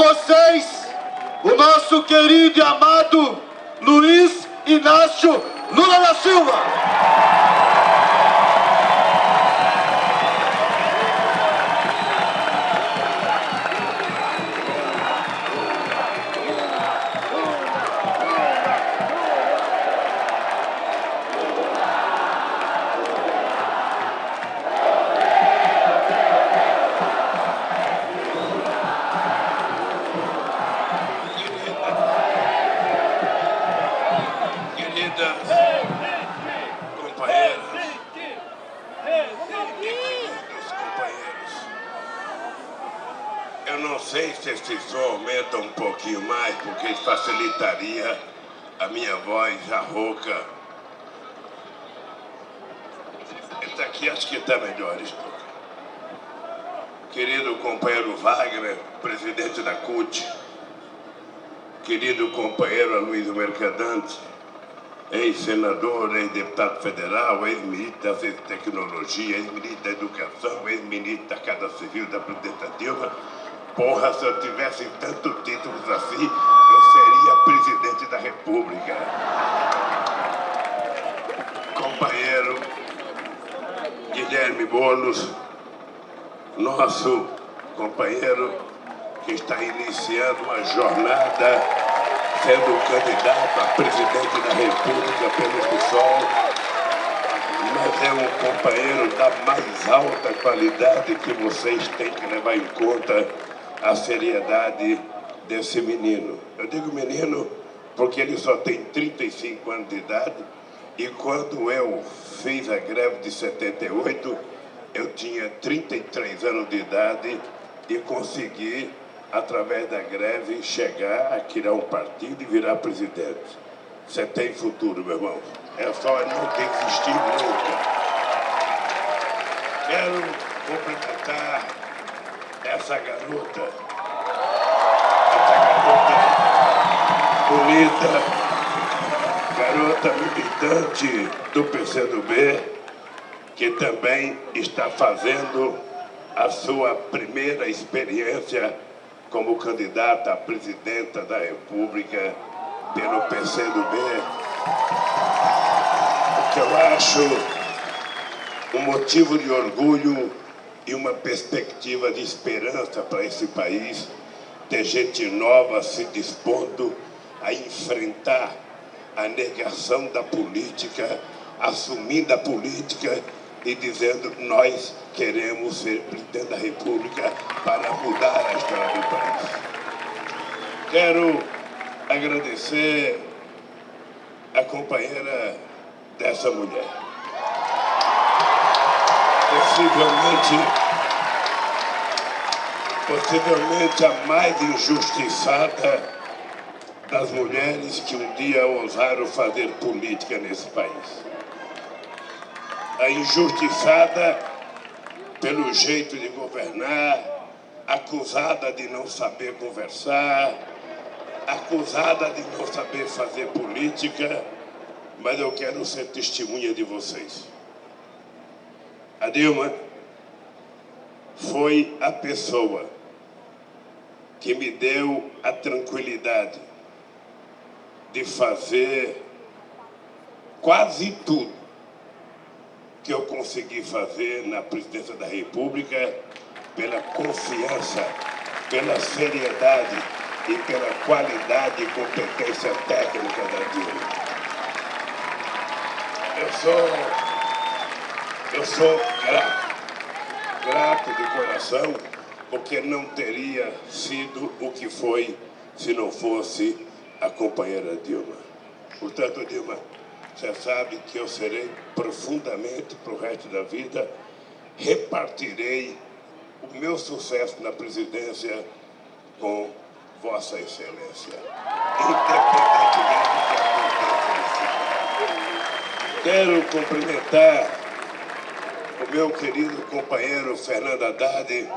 vocês o nosso querido e amado Luiz Inácio Lula da Silva. Presidente da CUT, querido companheiro Aloysio Mercadante, ex-senador, ex-deputado federal, ex-ministro da Tecnologia, ex-ministro da Educação, ex-ministro da Casa Civil da Presidenta Dilma. Porra, se eu tivesse tantos títulos assim, eu seria presidente da República. Companheiro Guilherme Boulos, nosso companheiro que está iniciando uma jornada sendo candidato a presidente da República pelo PSOL, mas é um companheiro da mais alta qualidade que vocês têm que levar em conta a seriedade desse menino. Eu digo menino porque ele só tem 35 anos de idade e quando eu fiz a greve de 78, eu tinha 33 anos de idade e consegui através da greve, chegar a criar um partido e virar presidente. Você tem futuro, meu irmão. É só não desistir nunca. Quero cumprimentar essa garota, essa garota bonita, garota militante do PCdoB, que também está fazendo a sua primeira experiência como candidata a presidenta da República pelo PCdoB, o que eu acho um motivo de orgulho e uma perspectiva de esperança para esse país, ter gente nova se dispondo a enfrentar a negação da política, assumindo a política e dizendo nós queremos ser presidente da República para mudar a história do país. Quero agradecer a companheira dessa mulher. Possivelmente, possivelmente a mais injustiçada das mulheres que um dia ousaram fazer política nesse país a injustiçada pelo jeito de governar, acusada de não saber conversar, acusada de não saber fazer política, mas eu quero ser testemunha de vocês. A Dilma foi a pessoa que me deu a tranquilidade de fazer quase tudo que eu consegui fazer na presidência da República pela confiança, pela seriedade e pela qualidade e competência técnica da Dilma. Eu sou, eu sou grato, grato de coração, porque não teria sido o que foi se não fosse a companheira Dilma. Portanto, Dilma, você sabe que eu serei profundamente para o resto da vida, repartirei o meu sucesso na presidência com Vossa Excelência, independentemente do. Quero cumprimentar o meu querido companheiro Fernando Haddad, que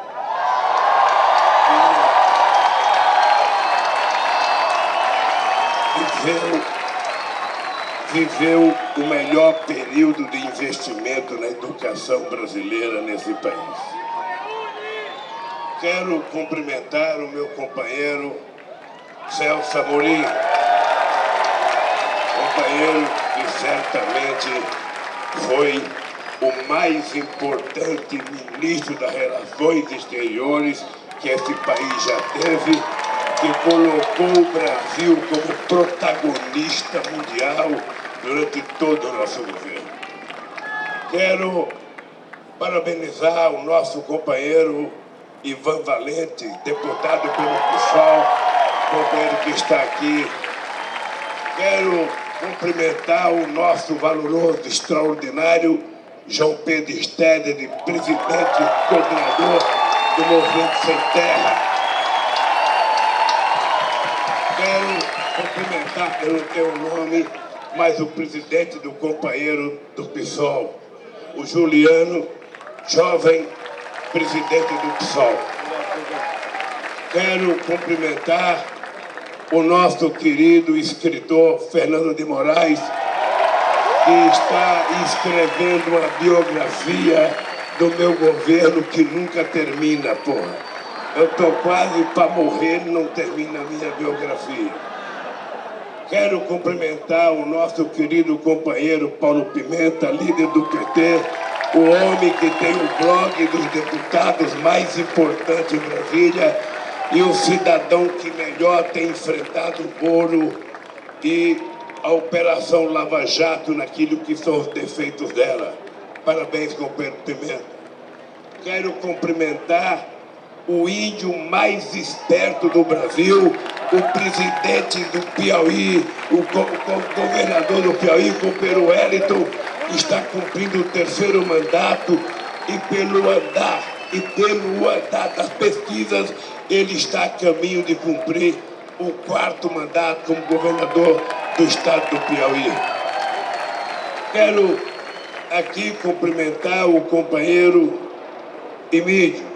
viveu viveu o melhor período de investimento na educação brasileira nesse país. Quero cumprimentar o meu companheiro Celso Amorim, companheiro que certamente foi o mais importante ministro das Relações Exteriores que esse país já teve, que colocou o Brasil como protagonista mundial durante todo o nosso governo. Quero parabenizar o nosso companheiro Ivan Valente, deputado pelo PSOL, companheiro que está aqui. Quero cumprimentar o nosso valoroso, extraordinário João Pedro Steder, presidente e coordenador do Movimento Sem Terra. Quero cumprimentar, eu não tenho o nome, mas o presidente do companheiro do PSOL, o Juliano, jovem presidente do PSOL. Quero cumprimentar o nosso querido escritor Fernando de Moraes, que está escrevendo uma biografia do meu governo que nunca termina, porra. Eu estou quase para morrer e não termina a minha biografia. Quero cumprimentar o nosso querido companheiro Paulo Pimenta, líder do PT, o homem que tem o blog dos deputados mais importante em Brasília e o cidadão que melhor tem enfrentado o Moro e a Operação Lava Jato naquilo que são os defeitos dela. Parabéns, companheiro Pimenta. Quero cumprimentar o índio mais esperto do Brasil, o presidente do Piauí, o, governador do Piauí, o companheiro Wellington, está cumprindo o terceiro mandato e pelo andar, e pelo andar das pesquisas, ele está a caminho de cumprir o quarto mandato como governador do estado do Piauí. Quero aqui cumprimentar o companheiro Emílio,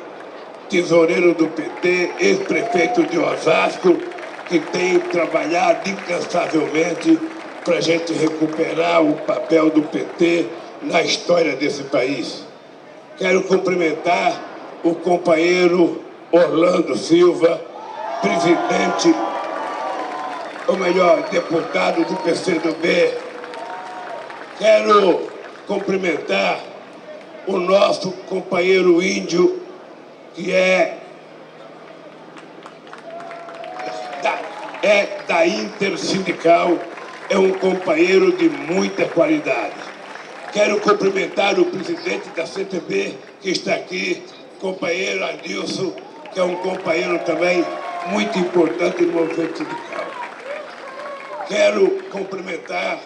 tesoureiro do PT, ex-prefeito de Osasco, que tem trabalhado incansavelmente para a gente recuperar o papel do PT na história desse país. Quero cumprimentar o companheiro Orlando Silva, presidente, ou melhor, deputado do PCdoB. Quero cumprimentar o nosso companheiro índio, que é da, é da Intersindical, é um companheiro de muita qualidade. Quero cumprimentar o presidente da CTB, que está aqui, companheiro Adilson, que é um companheiro também muito importante no movimento sindical. Quero cumprimentar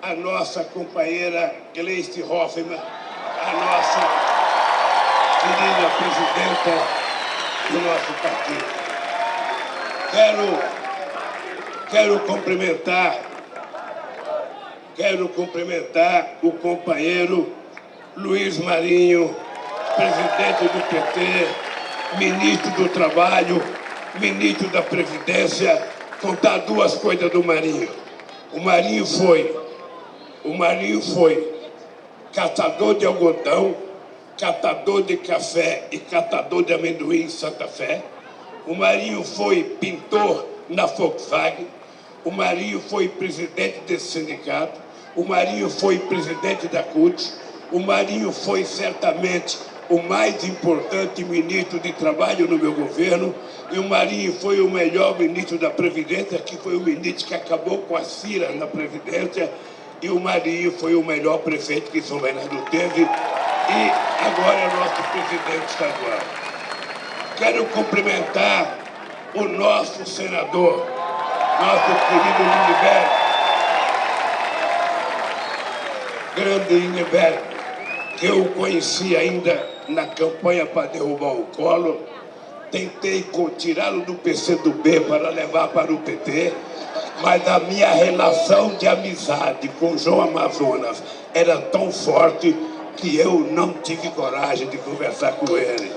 a nossa companheira Gleice Hoffmann, a nossa querida presidenta do nosso partido. Quero, quero cumprimentar, quero cumprimentar o companheiro Luiz Marinho, presidente do PT, ministro do Trabalho, ministro da Previdência, contar duas coisas do Marinho. O Marinho foi, o Marinho foi catador de algodão, catador de café e catador de amendoim em Santa Fé. O Marinho foi pintor na Volkswagen. O Marinho foi presidente desse sindicato. O Marinho foi presidente da CUT. O Marinho foi certamente o mais importante ministro de trabalho no meu governo. E o Marinho foi o melhor ministro da Previdência, que foi o ministro que acabou com a CIRA na Previdência e o Marinho foi o melhor prefeito que São Bernardo teve. E agora é nosso presidente estadual. Quero cumprimentar o nosso senador, nosso querido Lindbergh, grande Lindbergh, que eu conheci ainda na campanha para derrubar o Collor, tentei tirá-lo do PCdoB para levar para o PT, mas a minha relação de amizade com João Amazonas era tão forte que eu não tive coragem de conversar com ele.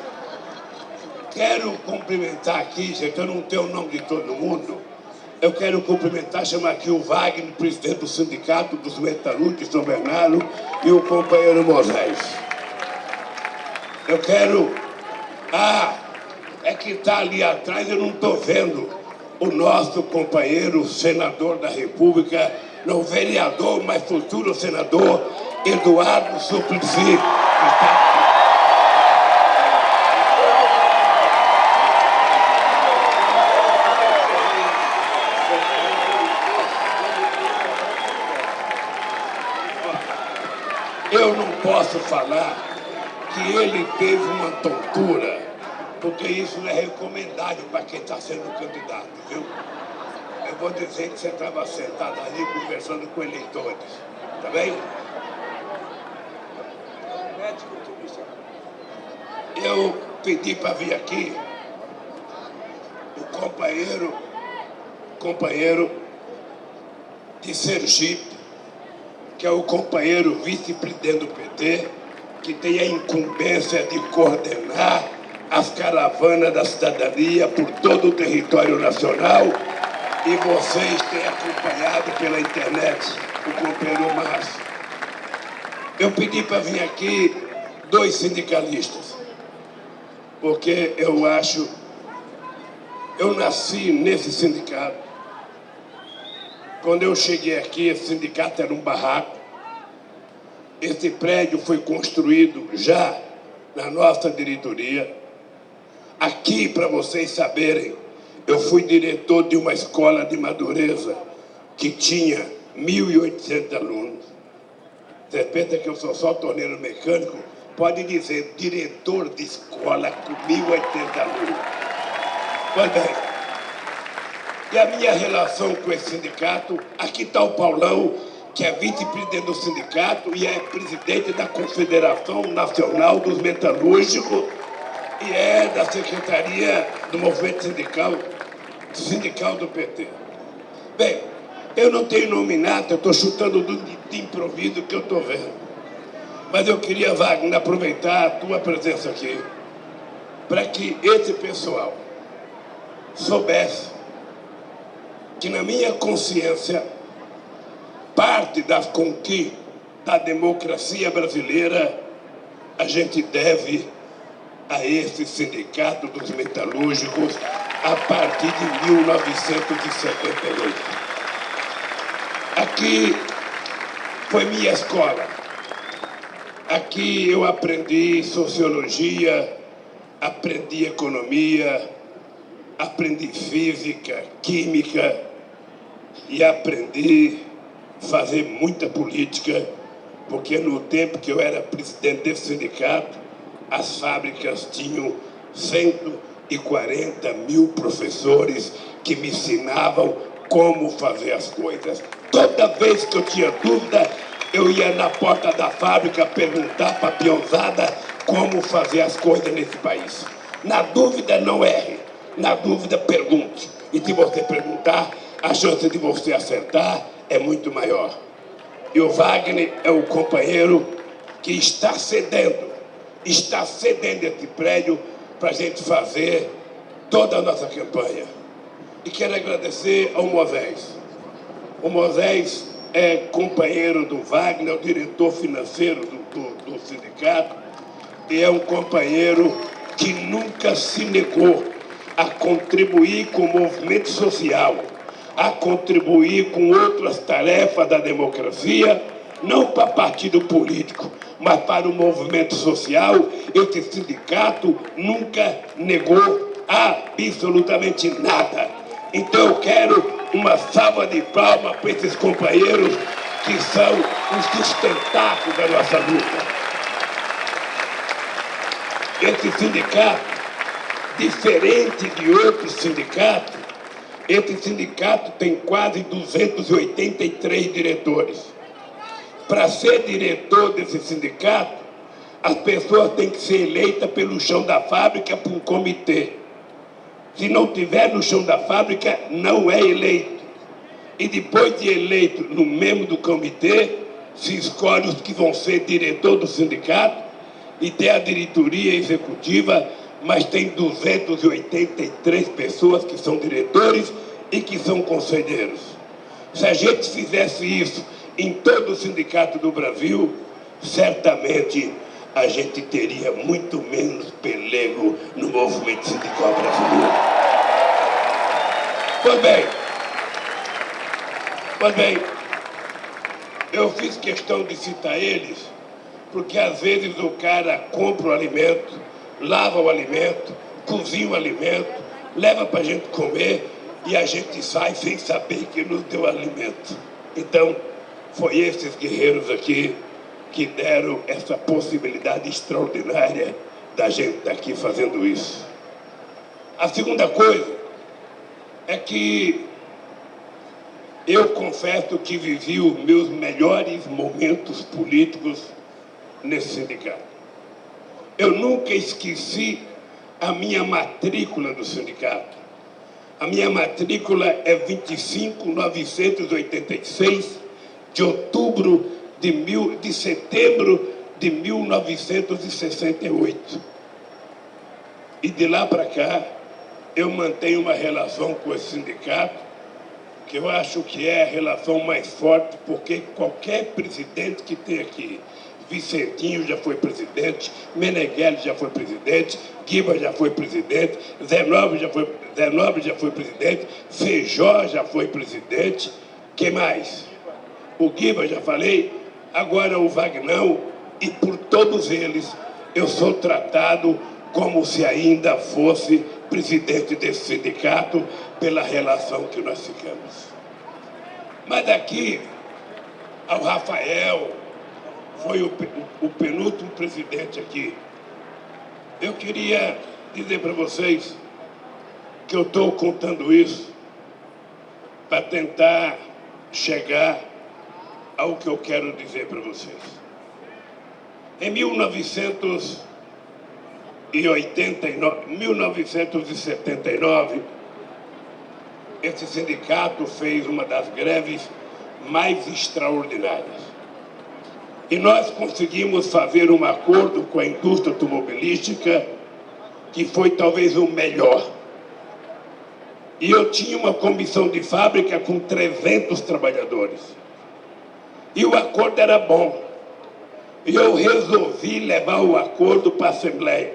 Quero cumprimentar aqui, gente, eu não tenho o nome de todo mundo, eu quero cumprimentar, chamar aqui o Wagner, presidente do Sindicato dos Metalúrgicos de São Bernardo, e o companheiro Moisés. Eu quero... Ah, é que está ali atrás, eu não estou vendo o nosso companheiro senador da República, não vereador, mas futuro senador, Eduardo Suplicy, Eu não posso falar que ele teve uma tontura, porque isso não é recomendável para quem está sendo candidato, viu? Eu vou dizer que você estava sentado ali conversando com eleitores, tá bem? Eu pedi para vir aqui o companheiro, companheiro de Sergipe, que é o companheiro vice-presidente do PT, que tem a incumbência de coordenar as caravanas da cidadania por todo o território nacional e vocês têm acompanhado pela internet o companheiro Márcio. Eu pedi para vir aqui dois sindicalistas, porque eu acho, eu nasci nesse sindicato, quando eu cheguei aqui, esse sindicato era um barraco. Esse prédio foi construído já na nossa diretoria. Aqui, para vocês saberem, eu fui diretor de uma escola de Madureza que tinha 1.800 alunos. Você pensa que eu sou só torneiro mecânico? Pode dizer, diretor de escola com 1.800 alunos. Pois bem, e a minha relação com esse sindicato, aqui está o Paulão, que é vice-presidente do sindicato e é presidente da Confederação Nacional dos Metalúrgicos e é da Secretaria do Movimento Sindical, sindical do PT. Bem, eu não tenho nominata, eu estou chutando de, de improviso que eu estou vendo. Mas eu queria, Wagner, aproveitar a tua presença aqui para que esse pessoal soubesse que na minha consciência, parte da conquista da democracia brasileira a gente deve a esse sindicato dos metalúrgicos a partir de 1978. Aqui foi minha escola. Aqui eu aprendi sociologia, aprendi economia, aprendi física, química, e aprendi fazer muita política, porque no tempo que eu era presidente desse sindicato, as fábricas tinham 140 mil professores que me ensinavam como fazer as coisas. Toda vez que eu tinha dúvida, eu ia na porta da fábrica perguntar para a peãozada como fazer as coisas nesse país. Na dúvida, não erre. Na dúvida, pergunte. E se você perguntar, a chance de você acertar é muito maior. E o Wagner é o companheiro que está cedendo, está cedendo esse prédio para a gente fazer toda a nossa campanha. E quero agradecer ao Moisés. O Moisés é companheiro do Wagner, é o diretor financeiro do, do, do sindicato, e é um companheiro que nunca se negou a contribuir com o movimento social a contribuir com outras tarefas da democracia, não para partido político, mas para o movimento social. Esse sindicato nunca negou absolutamente nada. Então eu quero uma salva de palmas para esses companheiros que são os sustentáculos da nossa luta. Esse sindicato, diferente de outros sindicatos, esse sindicato tem quase 283 diretores. Para ser diretor desse sindicato, as pessoas têm que ser eleitas pelo chão da fábrica por um comitê. Se não tiver no chão da fábrica, não é eleito. E depois de eleito no membro do comitê, se escolhe os que vão ser diretor do sindicato e tem a diretoria executiva mas tem 283 pessoas que são diretores e que são conselheiros. Se a gente fizesse isso em todo o sindicato do Brasil, certamente a gente teria muito menos pelego no movimento sindical brasileiro. Pois bem, pois bem, eu fiz questão de citar eles, porque às vezes o cara compra o alimento, lava o alimento, cozinha o alimento, leva para a gente comer e a gente sai sem saber que nos deu alimento. Então, foi esses guerreiros aqui que deram essa possibilidade extraordinária da gente estar aqui fazendo isso. A segunda coisa é que eu confesso que vivi os meus melhores momentos políticos nesse sindicato. Eu nunca esqueci a minha matrícula do sindicato. A minha matrícula é 25986 de outubro de, mil, de setembro de 1968. E de lá para cá, eu mantenho uma relação com esse sindicato, que eu acho que é a relação mais forte, porque qualquer presidente que tem aqui, Vicentinho já foi presidente, Meneghelli já foi presidente, Guiba já foi presidente, Zé Nobre já foi, Zé Nobre já foi presidente, Feijó já foi presidente, quem mais? O Guiba já falei, agora o Vagnão, e por todos eles eu sou tratado como se ainda fosse presidente desse sindicato pela relação que nós ficamos. Mas daqui ao Rafael, foi o, o penúltimo presidente aqui. Eu queria dizer para vocês que eu estou contando isso para tentar chegar ao que eu quero dizer para vocês. Em 1989, 1979, esse sindicato fez uma das greves mais extraordinárias. E nós conseguimos fazer um acordo com a indústria automobilística que foi talvez o melhor. E eu tinha uma comissão de fábrica com 300 trabalhadores. E o acordo era bom. E eu resolvi levar o acordo para a Assembleia.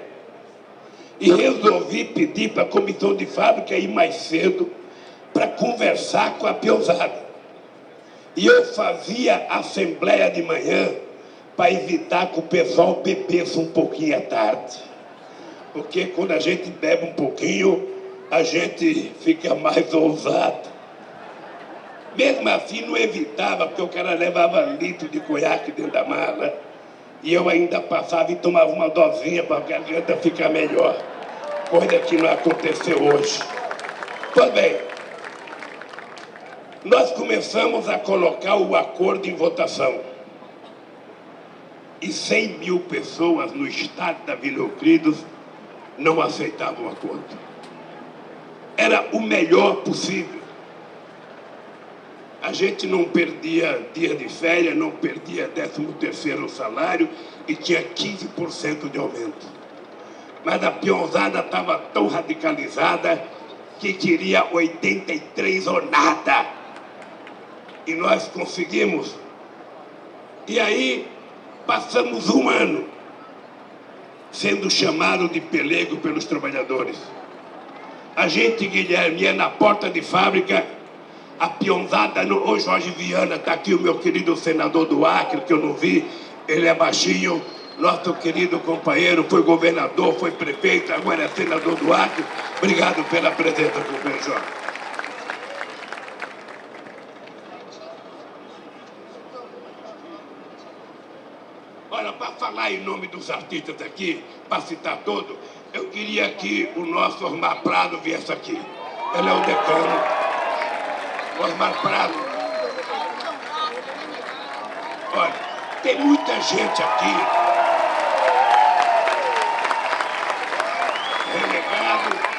E resolvi pedir para a comissão de fábrica ir mais cedo para conversar com a peãozada. E eu fazia assembleia de manhã para evitar que o pessoal bebesse um pouquinho à tarde. Porque quando a gente bebe um pouquinho, a gente fica mais ousado. Mesmo assim, não evitava, porque o cara levava litro de conhaque dentro da mala. E eu ainda passava e tomava uma dosinha para a garganta ficar melhor. Coisa que não aconteceu hoje. Pois bem, nós começamos a colocar o acordo em votação. E 100 mil pessoas no estado da Vila Euclides não aceitavam o acordo. Era o melhor possível a gente não perdia dia de férias, não perdia 13 terceiro salário e tinha 15% de aumento. Mas a peãozada estava tão radicalizada que queria 83 ou nada. E nós conseguimos. E aí passamos um ano sendo chamado de pelego pelos trabalhadores. A gente, Guilherme, ia na porta de fábrica a pionzada no... Jorge Viana, está aqui o meu querido senador do Acre, que eu não vi, ele é baixinho, nosso querido companheiro, foi governador, foi prefeito, agora é senador do Acre. Obrigado pela presença, companheiro Jorge. Olha, para falar em nome dos artistas aqui, para citar todos, eu queria que o nosso Osmar Prado viesse aqui. Ele é o decano. Osmar Prado. Olha, tem muita gente aqui. Relegado.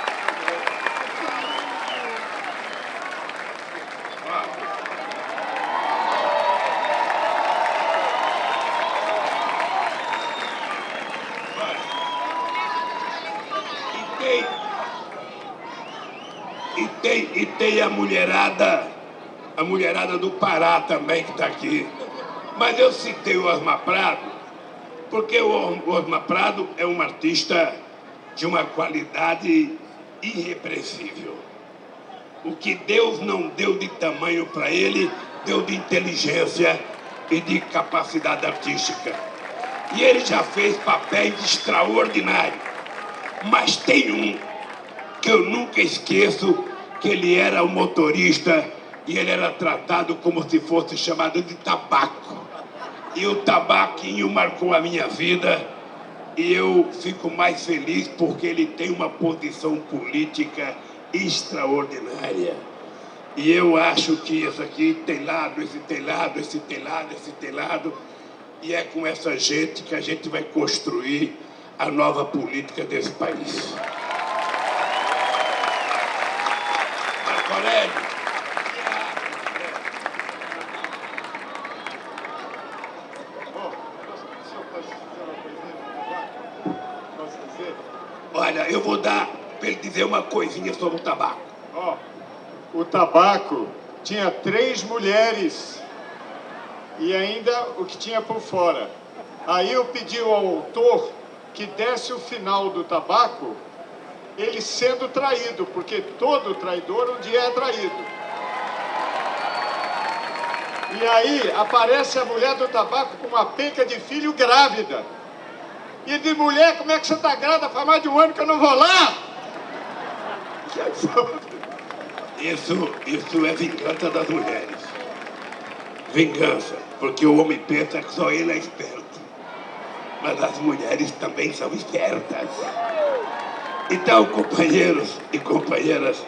E tem, e tem a mulherada a mulherada do Pará também que está aqui. Mas eu citei o Osmar Prado Porque o Osmar Prado é um artista de uma qualidade irrepreensível. O que Deus não deu de tamanho para ele, deu de inteligência e de capacidade artística. E ele já fez papéis extraordinários. Mas tem um que eu nunca esqueço, que ele era o motorista e ele era tratado como se fosse chamado de tabaco. E o tabaquinho marcou a minha vida e eu fico mais feliz porque ele tem uma posição política extraordinária. E eu acho que isso aqui tem lado, esse tem lado, esse tem lado, esse tem lado. E é com essa gente que a gente vai construir a nova política desse país. Marco Aurélio, Olha, eu vou dar para ele dizer uma coisinha sobre o tabaco. Ó, o tabaco tinha três mulheres e ainda o que tinha por fora. Aí eu pedi ao autor que desse o final do tabaco, ele sendo traído, porque todo traidor um dia é traído. E aí aparece a mulher do tabaco com uma penca de filho grávida. E de mulher, como é que você está grávida? Faz mais de um ano que eu não vou lá. Isso, isso é vingança das mulheres. Vingança, porque o homem pensa que só ele é esperto. Mas as mulheres também são espertas. Então, companheiros e companheiras,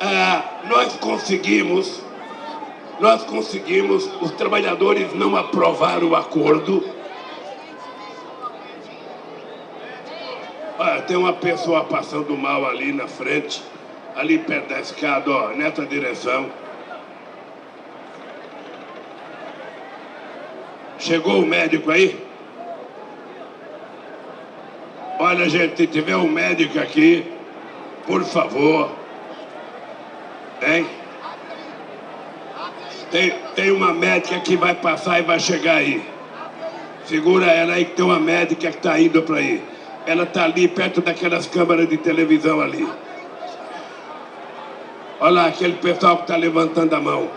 ah, nós conseguimos, nós conseguimos, os trabalhadores não aprovaram o acordo, Tem uma pessoa passando mal ali na frente, ali perto da escada, ó, nessa direção. Chegou o médico aí? Olha, gente, se tiver um médico aqui, por favor. Hein? Tem, tem uma médica que vai passar e vai chegar aí. Segura ela aí que tem uma médica que está indo para aí. Ela está ali perto daquelas câmeras de televisão ali. Olha lá, aquele pessoal que está levantando a mão.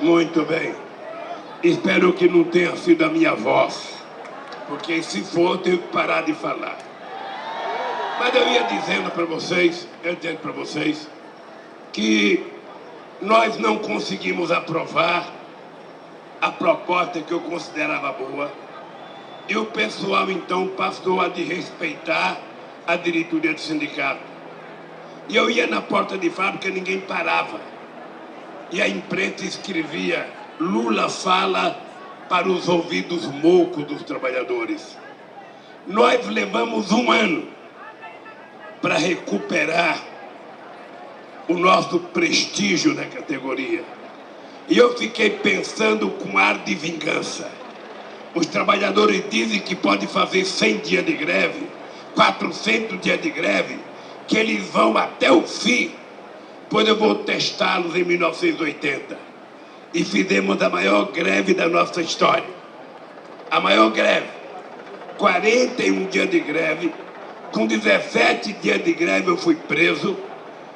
Muito bem. Espero que não tenha sido a minha voz. Porque se for, eu tenho que parar de falar. Mas eu ia dizendo para vocês, eu dizendo para vocês, que nós não conseguimos aprovar a proposta que eu considerava boa e o pessoal então passou a desrespeitar a diretoria do sindicato. E eu ia na porta de fábrica e ninguém parava. E a imprensa escrevia, Lula fala para os ouvidos moucos dos trabalhadores. Nós levamos um ano para recuperar o nosso prestígio na categoria. E eu fiquei pensando com ar de vingança. Os trabalhadores dizem que pode fazer 100 dias de greve, 400 dias de greve, que eles vão até o fim, pois eu vou testá-los em 1980. E fizemos a maior greve da nossa história. A maior greve. 41 dias de greve, com 17 dias de greve eu fui preso,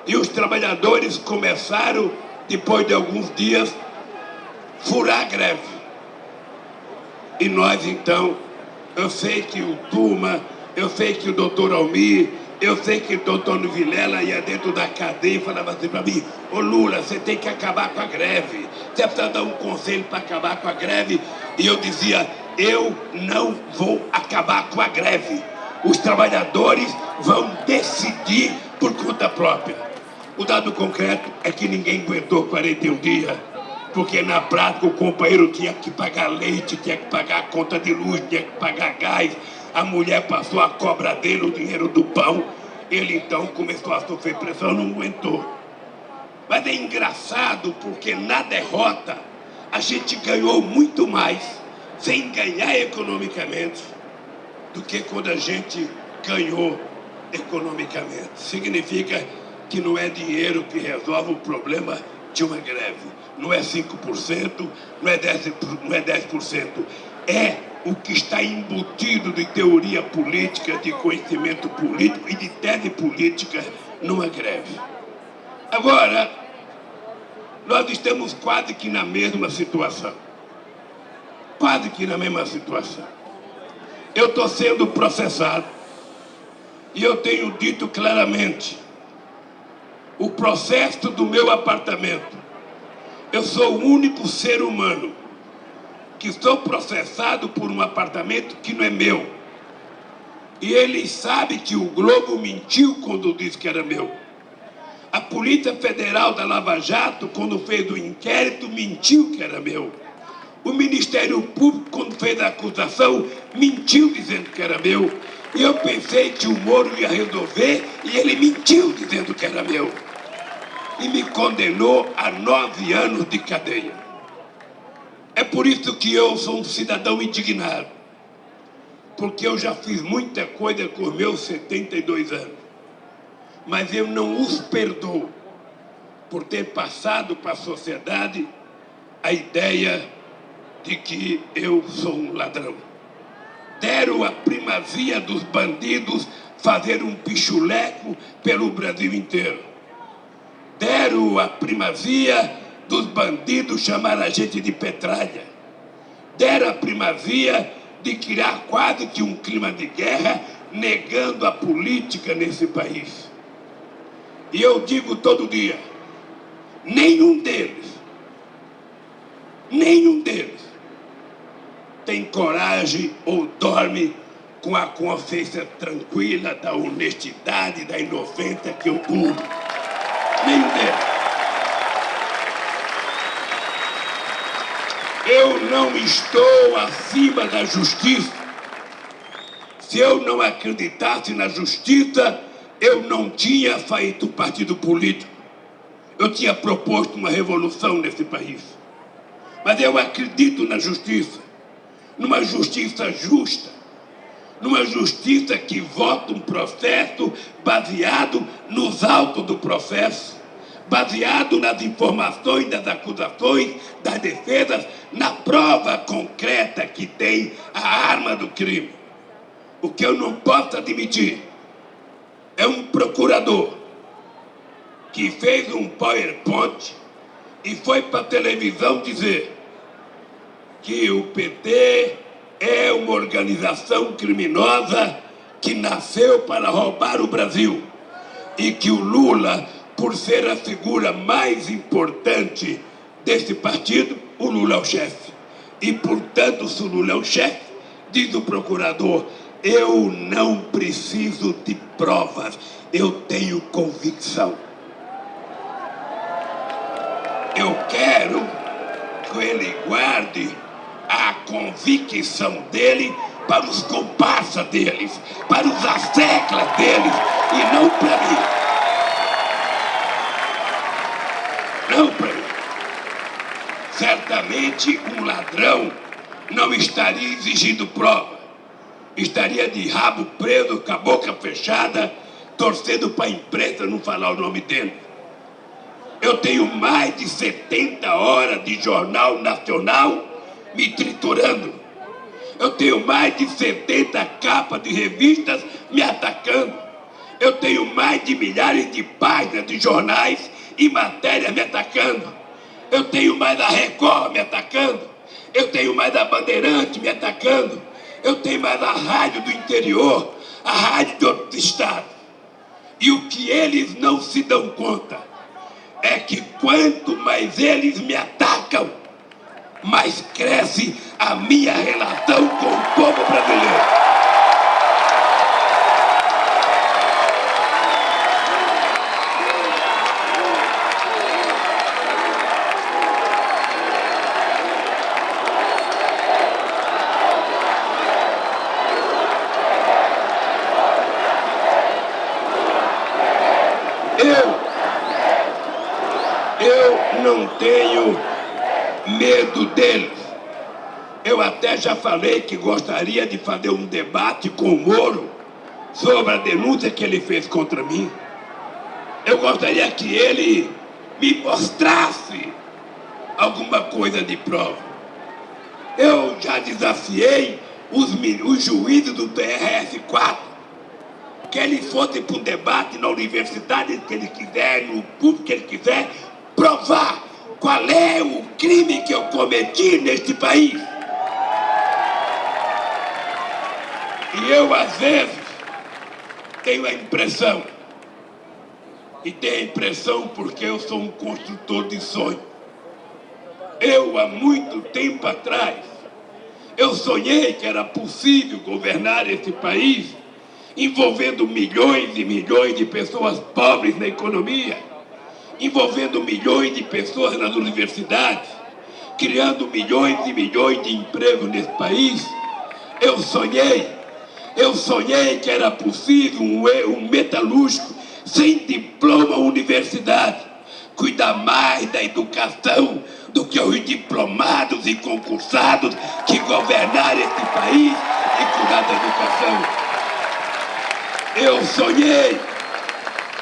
e os trabalhadores começaram, depois de alguns dias, furar a greve. E nós, então, eu sei que o Tuma, eu sei que o doutor Almir, eu sei que o doutor Vilela ia dentro da cadeia e falava assim para mim, ô Lula, você tem que acabar com a greve, você precisa dar um conselho para acabar com a greve. E eu dizia, eu não vou acabar com a greve. Os trabalhadores vão decidir por conta própria. O dado concreto é que ninguém aguentou 41 dias porque na prática o companheiro tinha que pagar leite, tinha que pagar conta de luz, tinha que pagar gás, a mulher passou a cobra dele, o dinheiro do pão, ele então começou a sofrer pressão, não aguentou. Mas é engraçado porque na derrota a gente ganhou muito mais sem ganhar economicamente do que quando a gente ganhou economicamente. Significa que não é dinheiro que resolve o problema de uma greve. Não é 5%, não é 10%, não é 10%. É o que está embutido de teoria política, de conhecimento político e de tese política numa greve. Agora, nós estamos quase que na mesma situação. Quase que na mesma situação. Eu estou sendo processado e eu tenho dito claramente o processo do meu apartamento. Eu sou o único ser humano que sou processado por um apartamento que não é meu. E ele sabe que o Globo mentiu quando disse que era meu. A Polícia Federal da Lava Jato, quando fez o inquérito, mentiu que era meu. O Ministério Público, quando fez a acusação, mentiu dizendo que era meu. E eu pensei que o Moro ia resolver e ele mentiu dizendo que era meu. E me condenou a nove anos de cadeia. É por isso que eu sou um cidadão indignado. Porque eu já fiz muita coisa com meus 72 anos mas eu não os perdoo por ter passado para a sociedade a ideia de que eu sou um ladrão. Deram a primazia dos bandidos fazer um pichuleco pelo Brasil inteiro. Deram a primazia dos bandidos chamar a gente de petralha. Deram a primazia de criar quase que um clima de guerra, negando a política nesse país. E eu digo todo dia, nenhum deles, nenhum deles tem coragem ou dorme com a consciência tranquila da honestidade, da inocência que eu durmo. Eu não estou acima da justiça. Se eu não acreditasse na justiça, eu não tinha feito partido político. Eu tinha proposto uma revolução nesse país. Mas eu acredito na justiça, numa justiça justa, numa justiça que vota um processo baseado nos autos do processo, baseado nas informações das acusações, das defesas, na prova concreta que tem a arma do crime. O que eu não posso admitir é um procurador que fez um PowerPoint e foi para a televisão dizer que o PT é uma organização criminosa que nasceu para roubar o Brasil e que o Lula, por ser a figura mais importante desse partido, o Lula é o chefe. E, portanto, se o Lula é o chefe, diz o procurador, eu não preciso de provas, eu tenho convicção. Eu quero que ele guarde a convicção dele para os comparsas deles, para os asseclas deles, e não para mim. Não para mim. Certamente um ladrão não estaria exigindo prova estaria de rabo preso, com a boca fechada, torcendo para a imprensa não falar o nome dele. Eu tenho mais de 70 horas de jornal nacional me triturando. Eu tenho mais de 70 capas de revistas me atacando. Eu tenho mais de milhares de páginas de jornais e matérias me atacando. Eu tenho mais a Record me atacando. Eu tenho mais a Bandeirante me atacando eu tenho mais a rádio do interior, a rádio de outro estado. E o que eles não se dão conta é que quanto mais eles me atacam, mais cresce a minha relação com o povo brasileiro. Medo deles. Eu até já falei que gostaria de fazer um debate com o Moro sobre a denúncia que ele fez contra mim. Eu gostaria que ele me mostrasse alguma coisa de prova. Eu já desafiei os, os juízes do TRS-4 que eles fossem para um debate na universidade que ele quiser, no público que ele quiser, provar qual é o crime que eu cometi neste país. E eu, às vezes, tenho a impressão, e tenho a impressão porque eu sou um construtor de sonho. Eu, há muito tempo atrás, eu sonhei que era possível governar esse país envolvendo milhões e milhões de pessoas pobres na economia, envolvendo milhões de pessoas nas universidades, criando milhões e milhões de empregos nesse país. Eu sonhei, eu sonhei que era possível um, um metalúrgico sem diploma universidade cuidar mais da educação do que os diplomados e concursados que governaram esse país e cuidar da educação. Eu sonhei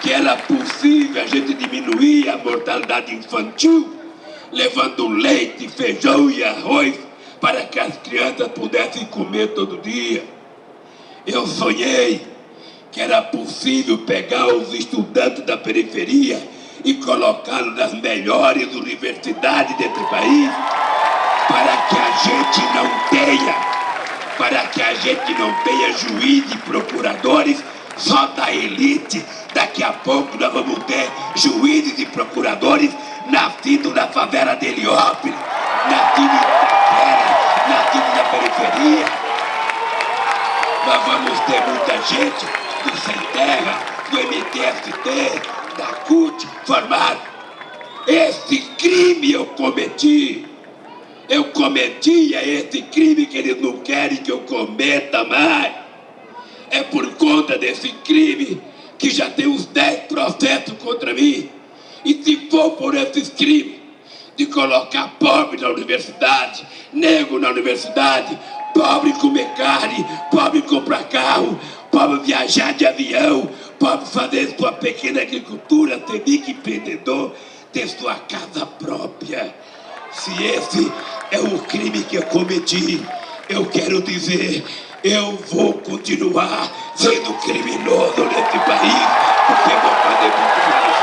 que era possível a gente diminuir a mortalidade infantil, levando leite, feijão e arroz para que as crianças pudessem comer todo dia. Eu sonhei que era possível pegar os estudantes da periferia e colocá-los nas melhores universidades desse país, para que a gente não tenha, para que a gente não tenha juízes e procuradores só da elite. Daqui a pouco nós vamos ter juízes e procuradores nascidos na favela de Heliópolis, nascidos em Itaquera, nascidos na periferia. Nós vamos ter muita gente do Sem Terra, do MTST, da CUT formado. Esse crime eu cometi. Eu cometia esse crime que eles não querem que eu cometa mais é por conta desse crime que já tem uns 10 processos contra mim. E se for por esses crimes de colocar pobre na universidade, negro na universidade, pobre comer carne, pobre comprar carro, pobre viajar de avião, pobre fazer sua pequena agricultura, ser microempreendedor, ter sua casa própria. Se esse é o crime que eu cometi, eu quero dizer eu vou continuar sendo criminoso nesse país, porque vou fazer muito mais.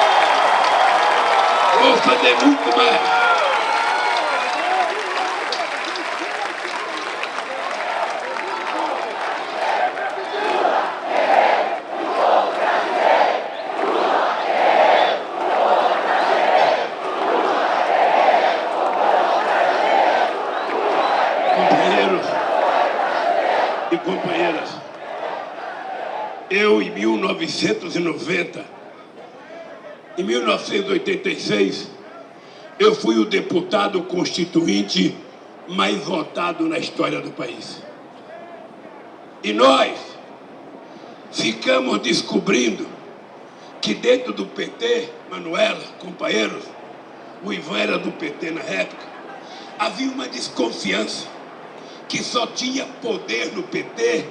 Vou fazer muito mais. eu, em 1990, em 1986, eu fui o deputado constituinte mais votado na história do país. E nós ficamos descobrindo que dentro do PT, Manuela, companheiros, o Ivan era do PT na época, havia uma desconfiança que só tinha poder no PT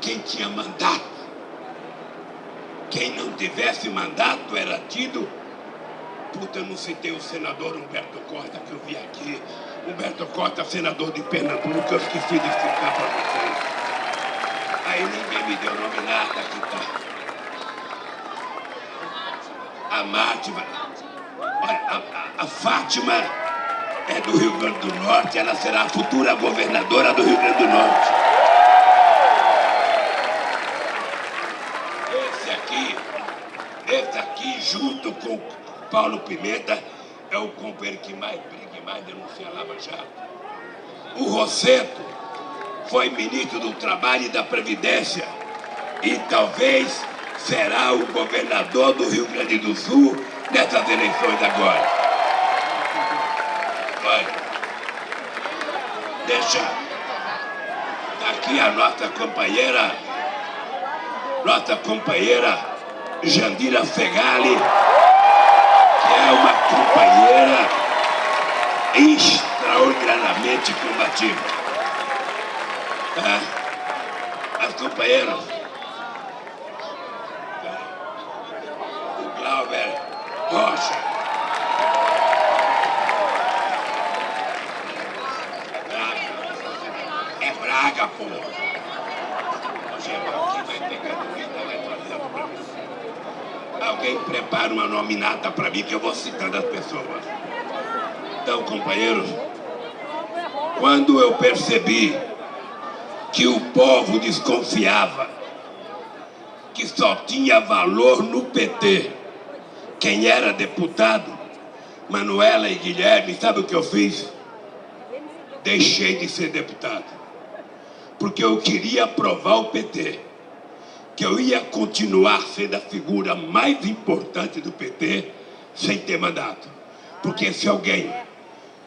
quem tinha mandato. Quem não tivesse mandato era tido. Puta, eu não citei o senador Humberto Costa que eu vi aqui. Humberto Costa, senador de Pernambuco, eu esqueci de explicar para vocês. Aí ninguém me deu nome nada aqui tá. A Mátima, olha, a, a Fátima é do Rio Grande do Norte, ela será a futura governadora do Rio Grande do Norte. Esse aqui, junto com Paulo Pimenta, é o companheiro que mais briga e mais denuncia a Lava Jato. O Rosseto foi ministro do Trabalho e da Previdência e talvez será o governador do Rio Grande do Sul nessas eleições agora. Olha, deixa aqui a nossa companheira, nossa companheira Jandira Fegali, que é uma companheira extraordinariamente combativa. É, as companheiras, é, o Glauber Rocha, paga, porra! O geral aqui vai pegar do que tá vai trazendo pra você. Alguém prepara uma nominata pra mim que eu vou citando as pessoas. Então, companheiros, quando eu percebi que o povo desconfiava que só tinha valor no PT quem era deputado, Manuela e Guilherme, sabe o que eu fiz? Deixei de ser deputado. Porque eu queria provar o PT que eu ia continuar sendo a figura mais importante do PT sem ter mandato. Porque se alguém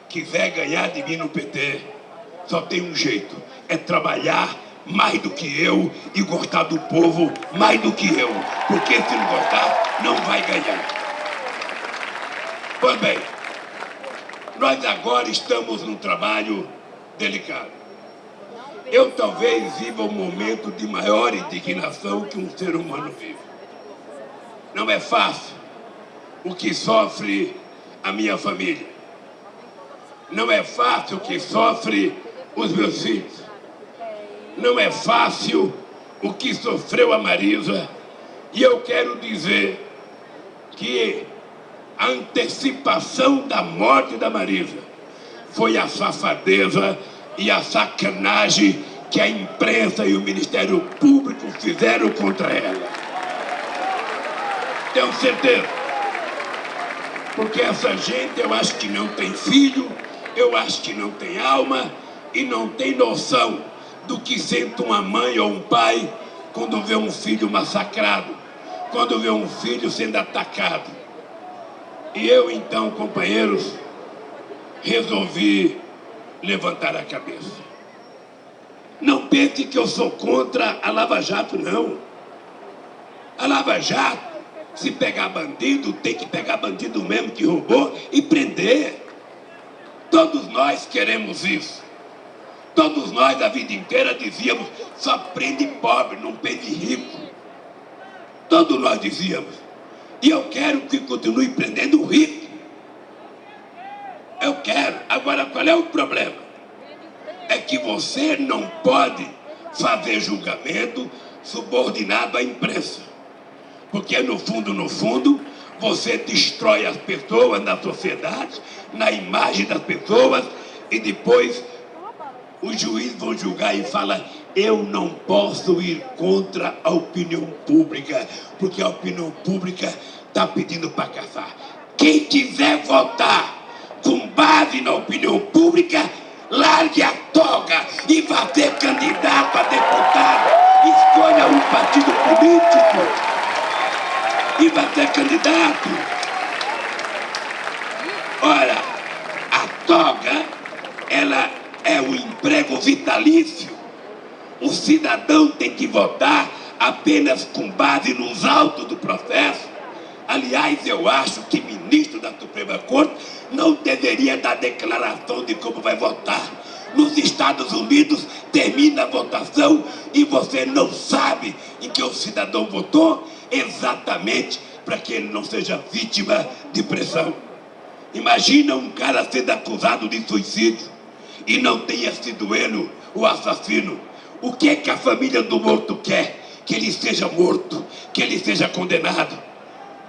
quiser ganhar de mim no PT, só tem um jeito, é trabalhar mais do que eu e gostar do povo mais do que eu. Porque se não gostar, não vai ganhar. Pois bem, nós agora estamos num trabalho delicado. Eu talvez viva um momento de maior indignação que um ser humano vive. Não é fácil o que sofre a minha família. Não é fácil o que sofre os meus filhos. Não é fácil o que sofreu a Marisa. E eu quero dizer que a antecipação da morte da Marisa foi a safadeza e a sacanagem que a imprensa e o Ministério Público fizeram contra ela. Tenho certeza. Porque essa gente eu acho que não tem filho, eu acho que não tem alma e não tem noção do que sente uma mãe ou um pai quando vê um filho massacrado, quando vê um filho sendo atacado. E eu então, companheiros, resolvi levantar a cabeça. Não pense que eu sou contra a Lava Jato, não. A Lava Jato, se pegar bandido, tem que pegar bandido mesmo que roubou e prender. Todos nós queremos isso. Todos nós a vida inteira dizíamos, só prende pobre, não prende rico. Todos nós dizíamos. E eu quero que continue prendendo o rico. Eu quero. Agora, qual é o problema? É que você não pode fazer julgamento subordinado à imprensa. Porque no fundo, no fundo, você destrói as pessoas na sociedade, na imagem das pessoas, e depois os juízes vão julgar e falar eu não posso ir contra a opinião pública, porque a opinião pública está pedindo para caçar. Quem quiser votar base na opinião pública, largue a toga e vá ser candidato a deputado. Escolha um partido político e vá ser candidato. Ora, a toga, ela é o emprego vitalício. O cidadão tem que votar apenas com base nos autos do processo. Aliás, eu acho que ministro da Suprema Corte não deveria dar declaração de como vai votar. Nos Estados Unidos termina a votação e você não sabe em que o cidadão votou exatamente para que ele não seja vítima de pressão. Imagina um cara sendo acusado de suicídio e não tenha sido ele o assassino. O que é que a família do morto quer? Que ele seja morto, que ele seja condenado.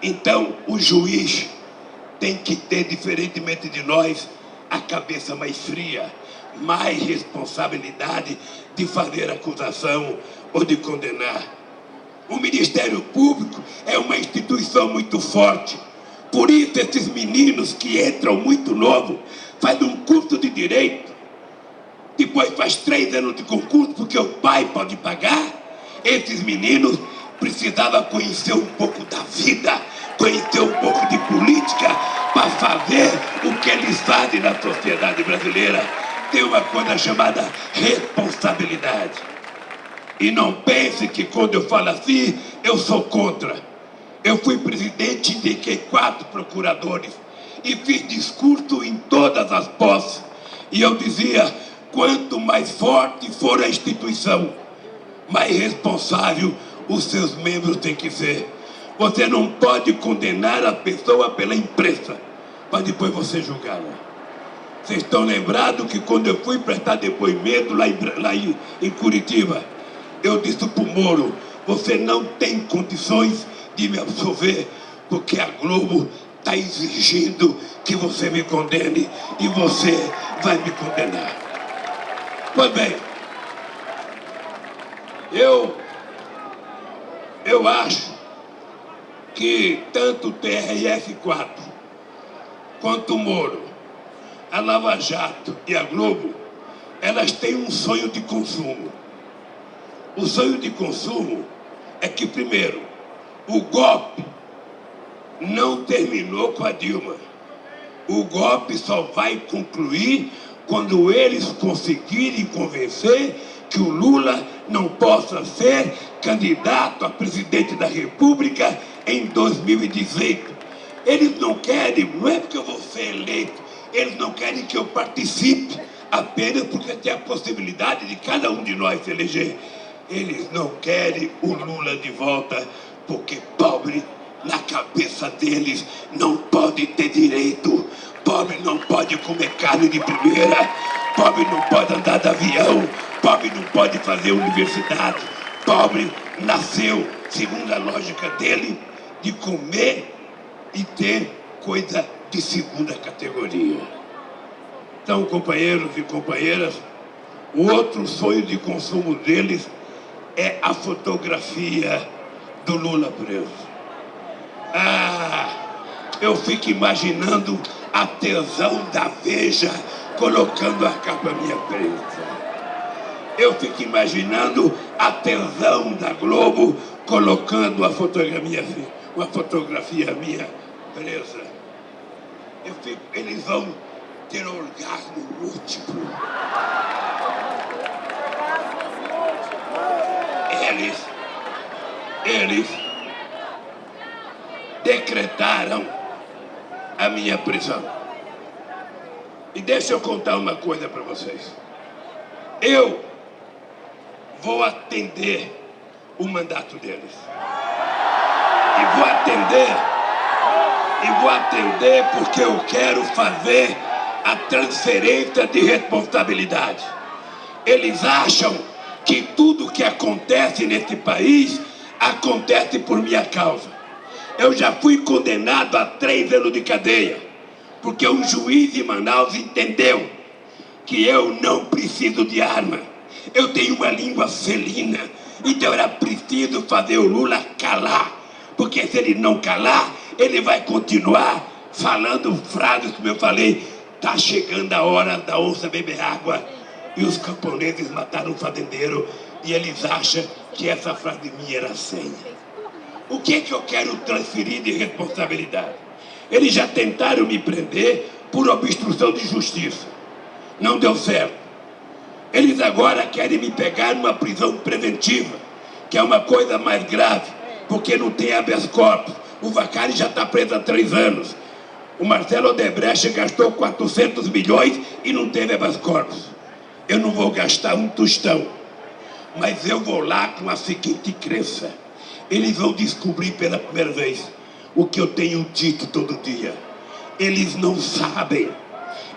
Então o juiz tem que ter, diferentemente de nós, a cabeça mais fria, mais responsabilidade de fazer acusação ou de condenar. O Ministério Público é uma instituição muito forte. Por isso esses meninos que entram muito novo, fazem um curso de direito, depois faz três anos de concurso porque o pai pode pagar. Esses meninos precisavam conhecer um pouco da vida, conhecer um pouco de política para fazer o que eles fazem na sociedade brasileira. Tem uma coisa chamada responsabilidade. E não pense que quando eu falo assim, eu sou contra. Eu fui presidente, indiquei quatro procuradores e fiz discurso em todas as posses. E eu dizia, Quanto mais forte for a instituição, mais responsável os seus membros têm que ser. Você não pode condenar a pessoa pela imprensa, para depois você julgá-la. Vocês estão lembrados que quando eu fui prestar depoimento lá em, lá em, em Curitiba, eu disse para o Moro, você não tem condições de me absolver, porque a Globo está exigindo que você me condene e você vai me condenar. Pois bem, eu, eu acho que tanto o TRF4 quanto o Moro, a Lava Jato e a Globo, elas têm um sonho de consumo. O sonho de consumo é que, primeiro, o golpe não terminou com a Dilma. O golpe só vai concluir quando eles conseguirem convencer que o Lula não possa ser candidato a presidente da República em 2018. Eles não querem, não é porque eu vou ser eleito, eles não querem que eu participe apenas porque tem a possibilidade de cada um de nós se eleger. Eles não querem o Lula de volta porque pobre na cabeça deles não pode ter direito. Pobre não pode comer carne de primeira. Pobre não pode andar de avião. Pobre não pode fazer universidade. Pobre nasceu, segundo a lógica dele, de comer e ter coisa de segunda categoria. Então, companheiros e companheiras, o outro sonho de consumo deles é a fotografia do Lula preso. Ah, eu fico imaginando a tesão da Veja colocando a capa minha preta. Eu fico imaginando a tesão da Globo colocando a fotografia, uma fotografia minha presa. Eu fico, eles vão ter orgasmo múltiplo. Eles, eles decretaram a minha prisão. E deixa eu contar uma coisa para vocês. Eu vou atender o mandato deles. E vou atender, e vou atender porque eu quero fazer a transferência de responsabilidade. Eles acham que tudo que acontece nesse país acontece por minha causa. Eu já fui condenado a três anos de cadeia, porque um juiz de Manaus entendeu que eu não preciso de arma. Eu tenho uma língua felina, então era preciso fazer o Lula calar, porque se ele não calar, ele vai continuar falando frases como eu falei, tá chegando a hora da onça beber água, e os camponeses mataram o fazendeiro, e eles acham que essa frase minha era senha. O que é que eu quero transferir de responsabilidade? Eles já tentaram me prender por obstrução de justiça. Não deu certo. Eles agora querem me pegar numa prisão preventiva, que é uma coisa mais grave, porque não tem habeas corpus. O Vacari já está preso há três anos. O Marcelo Odebrecht gastou 400 milhões e não teve habeas corpus. Eu não vou gastar um tostão, mas eu vou lá com a seguinte crença eles vão descobrir pela primeira vez o que eu tenho dito todo dia. Eles não sabem.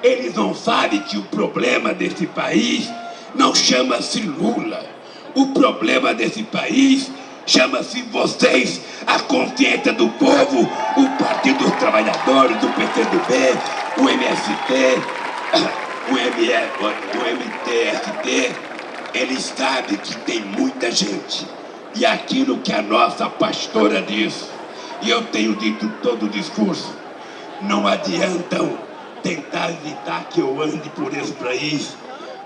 Eles não sabem que o problema desse país não chama-se Lula. O problema desse país chama-se vocês, a consciência do povo, o Partido dos Trabalhadores, do PCdoB, o MST, o, ME, o MTST. Eles sabem que tem muita gente e aquilo que a nossa pastora diz, e eu tenho dito todo o discurso, não adiantam tentar evitar que eu ande por esse país,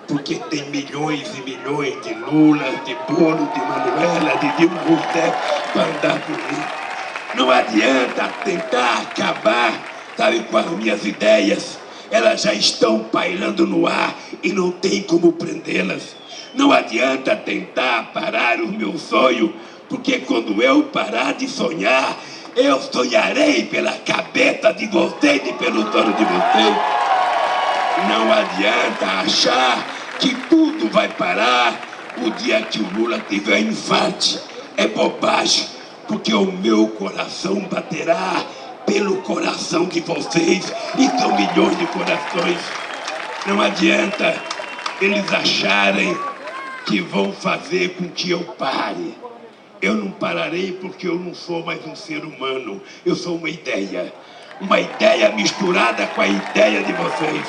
porque tem milhões e milhões de Lula, de Bolo, de Manuela, de Dilma Rousseff para andar por aí. Não adianta tentar acabar, sabe, com as minhas ideias. Elas já estão pairando no ar e não tem como prendê-las. Não adianta tentar parar o meu sonho, porque quando eu parar de sonhar, eu sonharei pela cabeça de vocês e pelo sono de vocês. Não adianta achar que tudo vai parar o dia que o Lula tiver infarte. É bobagem, porque o meu coração baterá pelo coração de vocês, e são milhões de corações. Não adianta eles acharem que vão fazer com que eu pare. Eu não pararei porque eu não sou mais um ser humano. Eu sou uma ideia. Uma ideia misturada com a ideia de vocês.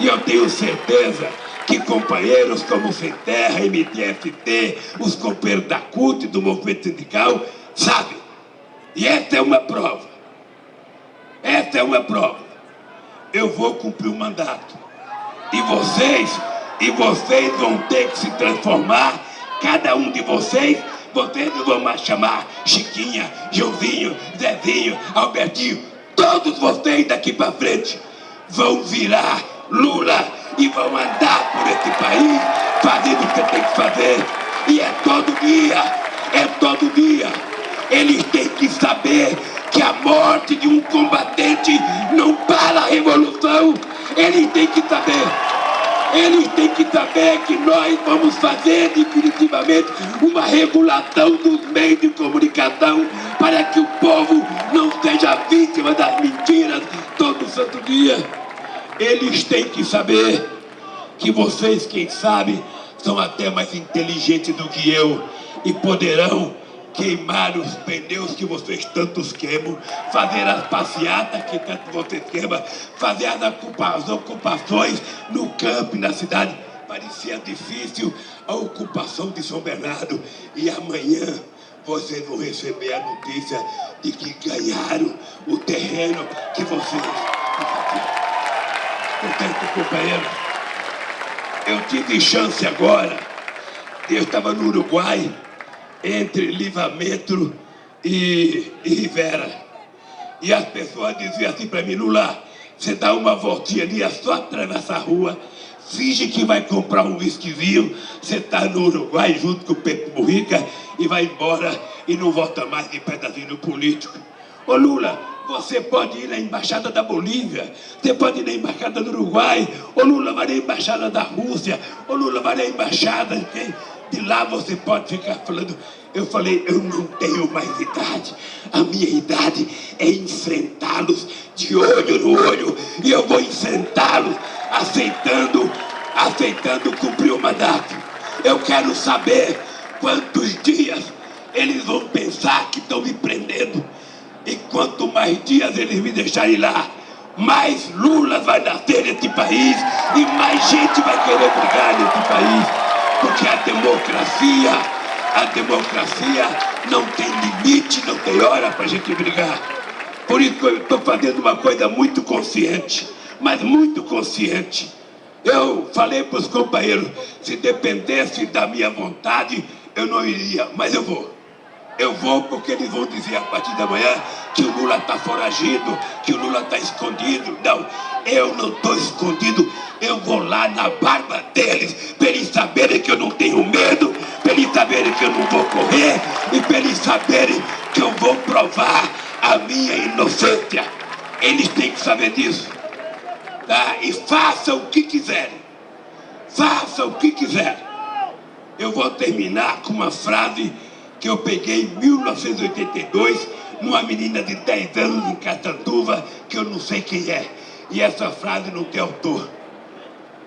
E eu tenho certeza que companheiros como Sem Terra, MTFT, os companheiros da CUT, do movimento sindical, sabem. E esta é uma prova. Esta é uma prova. Eu vou cumprir o mandato. E vocês, e vocês vão ter que se transformar, cada um de vocês, vocês não vão mais chamar Chiquinha, Joãozinho, Zezinho, Albertinho, todos vocês daqui para frente vão virar Lula e vão andar por esse país fazendo o que tem que fazer. E é todo dia, é todo dia. Eles têm que saber que a morte de um combatente não para a revolução. Eles têm que saber. Eles têm que saber que nós vamos fazer definitivamente uma regulação dos meios de comunicação para que o povo não seja vítima das mentiras todo santo dia. Eles têm que saber que vocês, quem sabe, são até mais inteligentes do que eu e poderão queimar os pneus que vocês tantos queimam, fazer as passeatas que tanto vocês queimam, fazer as ocupações no campo e na cidade. Parecia difícil a ocupação de São Bernardo. E amanhã vocês vão receber a notícia de que ganharam o terreno que vocês Portanto, companheiro, eu tive chance agora, eu estava no Uruguai, entre Livramento e, e Rivera. E as pessoas diziam assim para mim, Lula, você dá uma voltinha ali, é só atravessar a rua, finge que vai comprar um whiskyzinho, você está no Uruguai junto com o Pepe Burrica e vai embora e não volta mais de pedacinho político. Ô Lula, você pode ir na embaixada da Bolívia, você pode ir na embaixada do Uruguai, ou Lula vai na embaixada da Rússia, ou Lula vai na embaixada de, de lá você pode ficar falando. Eu falei, eu não tenho mais idade. A minha idade é enfrentá-los de olho no olho. E eu vou enfrentá-los aceitando, aceitando cumprir o mandato. Eu quero saber quantos dias eles vão pensar que estão me prendendo. E quanto mais dias eles me deixarem lá, mais Lula vai nascer nesse país e mais gente vai querer brigar nesse país. Porque a democracia, a democracia não tem limite, não tem hora para a gente brigar. Por isso eu estou fazendo uma coisa muito consciente, mas muito consciente. Eu falei para os companheiros, se dependesse da minha vontade, eu não iria, mas eu vou. Eu vou porque eles vão dizer a partir da manhã que o Lula está foragido, que o Lula está escondido. Não, eu não estou escondido. Eu vou lá na barba deles, para eles saberem que eu não tenho medo, para eles saberem que eu não vou correr e para eles saberem que eu vou provar a minha inocência. Eles têm que saber disso. Tá? E façam o que quiserem. Façam o que quiserem. Eu vou terminar com uma frase que eu peguei em 1982 numa menina de 10 anos em Catanduva, que eu não sei quem é. E essa frase não tem autor.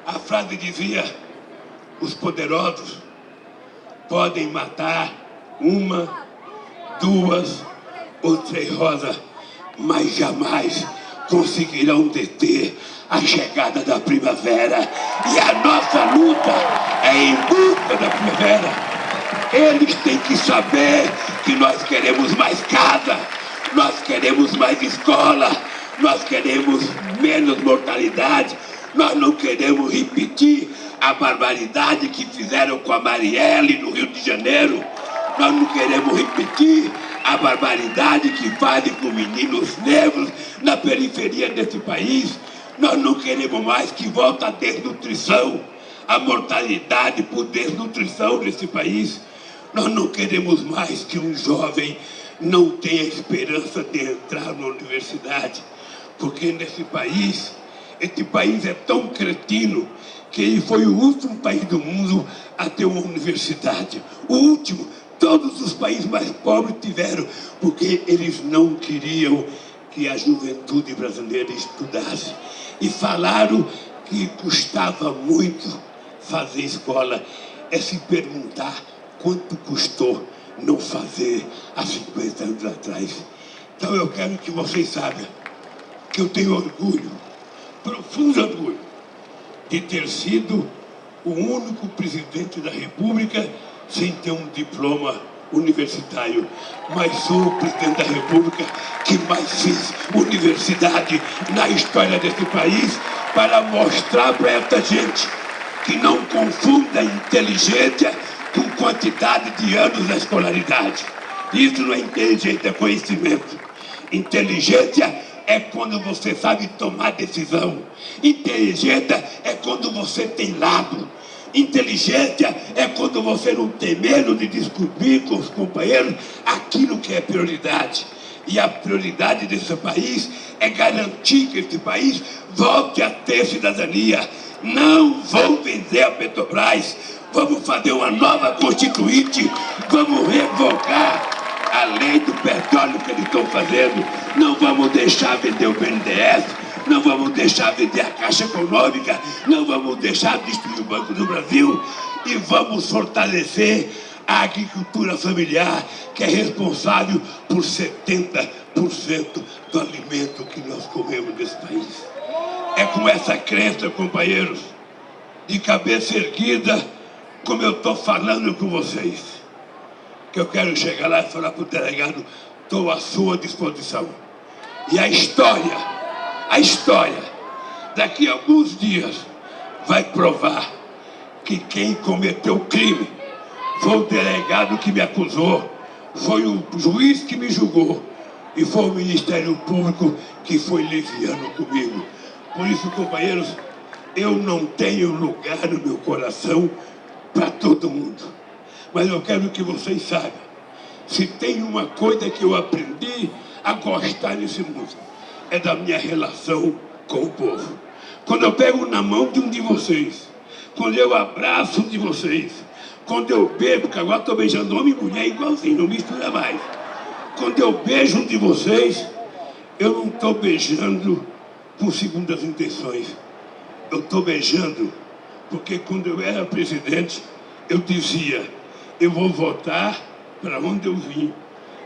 A frase dizia, os poderosos podem matar uma, duas ou três rosas, mas jamais conseguirão deter a chegada da primavera. E a nossa luta é em busca da primavera. Eles têm que saber que nós queremos mais casa, nós queremos mais escola, nós queremos menos mortalidade, nós não queremos repetir a barbaridade que fizeram com a Marielle no Rio de Janeiro. Nós não queremos repetir a barbaridade que fazem com meninos negros na periferia desse país. Nós não queremos mais que volte a desnutrição, a mortalidade por desnutrição nesse país. Nós não queremos mais que um jovem não tenha esperança de entrar na universidade, porque nesse país, esse país é tão cretino que ele foi o último país do mundo a ter uma universidade. O último, todos os países mais pobres tiveram, porque eles não queriam que a juventude brasileira estudasse. E falaram que custava muito fazer escola é se perguntar quanto custou não fazer há 50 anos atrás. Então eu quero que vocês saibam que eu tenho orgulho, profundo orgulho, de ter sido o único presidente da República sem ter um diploma universitário, mas sou o presidente da República que mais fez universidade na história desse país para mostrar para essa gente que não confunda inteligência com quantidade de anos da escolaridade. Isso não é inteligência, é conhecimento. Inteligência é quando você sabe tomar decisão. Inteligência é quando você tem lado. Inteligência é quando você não tem medo de descobrir com os companheiros aquilo que é prioridade. E a prioridade desse país é garantir que esse país volte a ter cidadania. Não vão vender a Petrobras. Vamos fazer uma nova constituinte. Vamos revogar a lei do petróleo que eles estão fazendo. Não vamos deixar vender o BNDES não vamos deixar vender a Caixa Econômica, não vamos deixar destruir o Banco do Brasil e vamos fortalecer a agricultura familiar, que é responsável por 70% do alimento que nós comemos nesse país. É com essa crença, companheiros, de cabeça erguida, como eu estou falando com vocês, que eu quero chegar lá e falar para o delegado, estou à sua disposição. E a história a história, daqui a alguns dias, vai provar que quem cometeu o crime foi o delegado que me acusou, foi o juiz que me julgou e foi o Ministério Público que foi leviano comigo. Por isso, companheiros, eu não tenho lugar no meu coração para todo mundo. Mas eu quero que vocês saibam, se tem uma coisa que eu aprendi a gostar nesse mundo, é da minha relação com o povo. Quando eu pego na mão de um de vocês, quando eu abraço um de vocês, quando eu beijo, porque agora estou beijando homem e mulher igualzinho, não mistura mais. Quando eu beijo um de vocês, eu não estou beijando com segundas intenções. Eu estou beijando porque quando eu era presidente, eu dizia, eu vou votar para onde eu vim.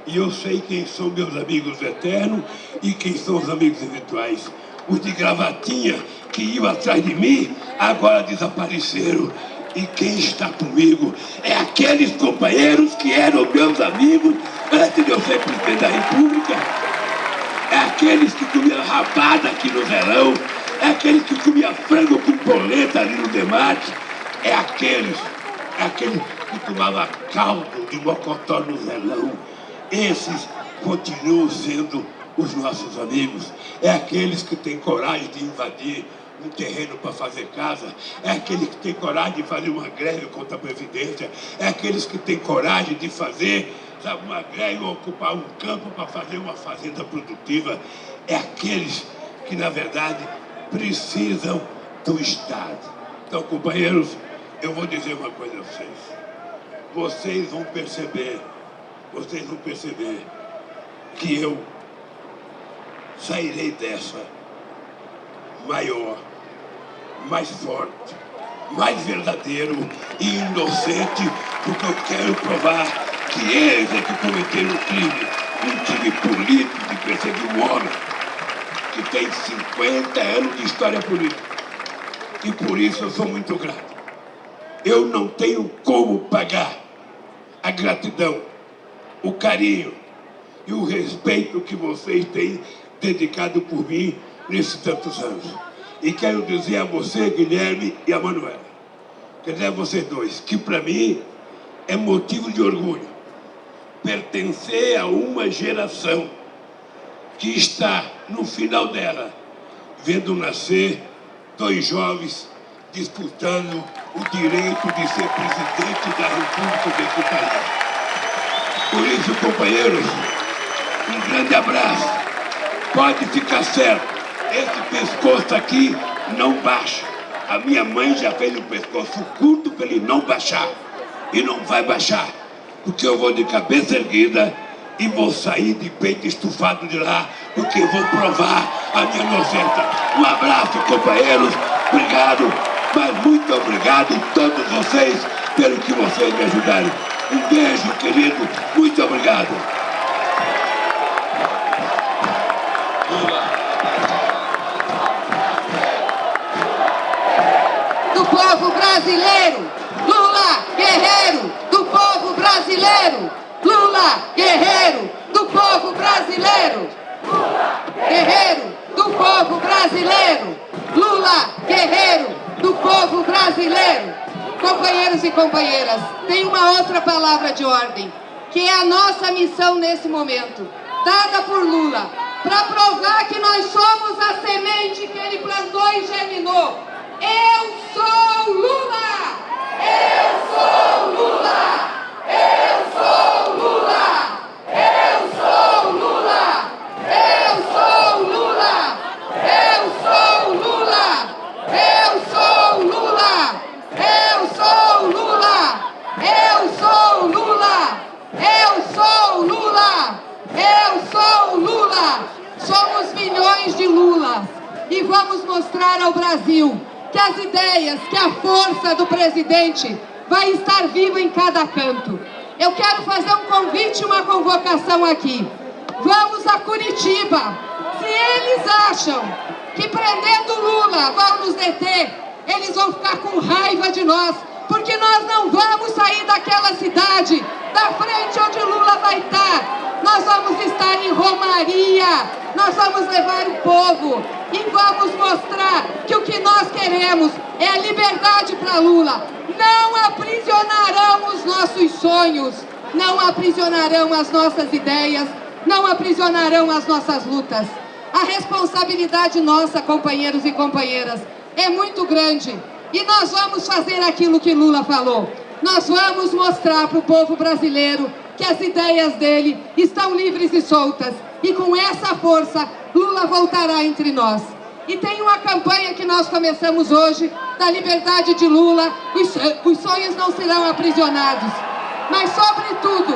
E eu sei quem são meus amigos eternos e quem são os amigos virtuais. Os de gravatinha que iam atrás de mim, agora desapareceram. E quem está comigo é aqueles companheiros que eram meus amigos antes de eu ser presidente da República. É aqueles que comiam rabada aqui no verão. É aqueles que comiam frango com polenta ali no debate. É aqueles, é aqueles que tomavam caldo de mocotó no velão esses continuam sendo os nossos amigos. É aqueles que têm coragem de invadir um terreno para fazer casa, é aquele que tem coragem de fazer uma greve contra a Previdência, é aqueles que têm coragem de fazer sabe, uma greve ou ocupar um campo para fazer uma fazenda produtiva, é aqueles que, na verdade, precisam do Estado. Então, companheiros, eu vou dizer uma coisa a vocês. Vocês vão perceber vocês vão perceber que eu sairei dessa maior, mais forte, mais verdadeiro e inocente, porque eu quero provar que eles é que cometeram o crime. Um time político de perseguir um homem que tem 50 anos de história política. E por isso eu sou muito grato. Eu não tenho como pagar a gratidão o carinho e o respeito que vocês têm dedicado por mim nesses tantos anos. E quero dizer a você, Guilherme e a Manuela, quer dizer a vocês dois, que para mim é motivo de orgulho pertencer a uma geração que está no final dela, vendo nascer dois jovens disputando o direito de ser presidente da República desse país. Por isso, companheiros, um grande abraço. Pode ficar certo, esse pescoço aqui não baixa. A minha mãe já fez o pescoço curto para ele não baixar. E não vai baixar, porque eu vou de cabeça erguida e vou sair de peito estufado de lá, porque vou provar a minha inocência. Um abraço, companheiros. obrigado, mas muito obrigado todos vocês pelo que vocês me ajudaram. Um beijo, querido. Muito obrigado. Do povo brasileiro, Lula, guerreiro do povo brasileiro. Lula, guerreiro do povo brasileiro. Guerreiro do povo brasileiro. Lula, guerreiro do povo brasileiro. Companheiros e companheiras, tem uma outra palavra de ordem, que é a nossa missão nesse momento, dada por Lula, para provar que nós somos a semente que ele plantou e germinou. Eu sou Lula! Eu sou Lula! Eu sou vamos mostrar ao Brasil que as ideias, que a força do presidente vai estar viva em cada canto. Eu quero fazer um convite, uma convocação aqui. Vamos a Curitiba. Se eles acham que prendendo Lula vão nos deter, eles vão ficar com raiva de nós, porque nós não vamos sair daquela cidade, da frente onde Lula vai estar. Nós vamos estar em Romaria, nós vamos levar o povo e vamos mostrar que o que nós queremos é a liberdade para Lula. Não aprisionarão os nossos sonhos, não aprisionarão as nossas ideias, não aprisionarão as nossas lutas. A responsabilidade nossa, companheiros e companheiras, é muito grande. E nós vamos fazer aquilo que Lula falou. Nós vamos mostrar para o povo brasileiro que as ideias dele estão livres e soltas. E com essa força, Lula voltará entre nós. E tem uma campanha que nós começamos hoje, da liberdade de Lula, os sonhos não serão aprisionados. Mas, sobretudo,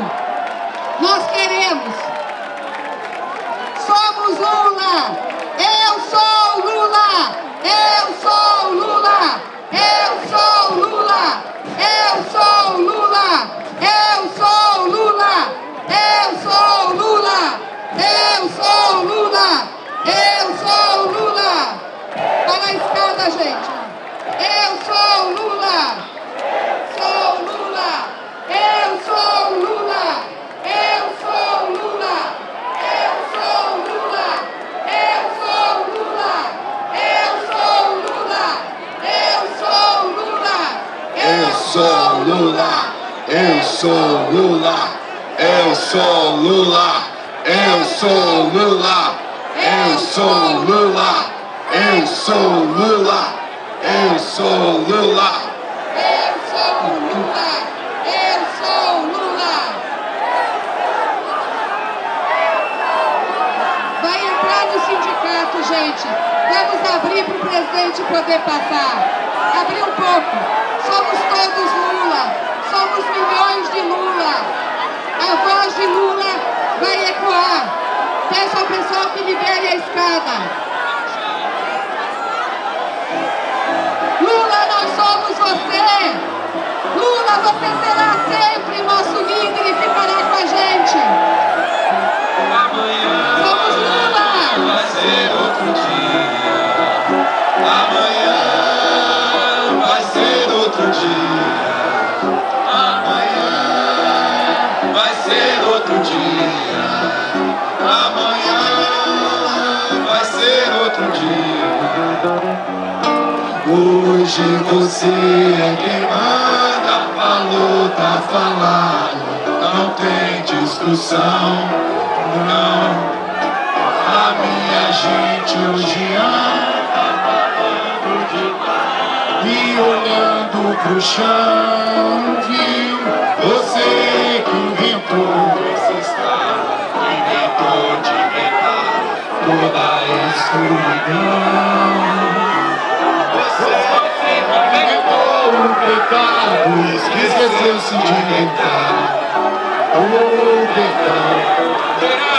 nós queremos, somos Lula, eu sou Lula, eu sou Lula, eu sou Lula, eu sou Lula, eu sou Lula, eu sou Lula, eu sou Lula, eu sou Lula. Para a escada, gente. Eu sou Lula, sou Lula, eu sou Lula, eu sou Lula, eu sou Lula, eu sou Lula, eu sou Lula, eu sou Lula, Eu sou Lula, eu sou Lula, eu sou Lula, eu sou Lula, eu sou Lula, eu sou Lula, eu sou Lula. eu sou Lula, eu sou Lula. Vai entrar no sindicato, gente. Vamos abrir para o presidente poder passar. Abrir um pouco. Somos todos Lula. Somos milhões de Lula. A voz de Lula vai ecoar. Peço ao pessoal que libere a escada. Lula, nós somos você. Lula, você será sempre nosso líder e ficará com a gente. Somos Lula. Vai ser outro dia. Amanhã Amanhã vai ser outro dia. Hoje você é quem manda, falou, tá falado. Não tem discussão, não. A minha gente hoje anda falando demais E olhando pro chão Viu você que inventou toda a escuridão Você sempre pegou o pecado. Esqueceu-se de tentar O pecado.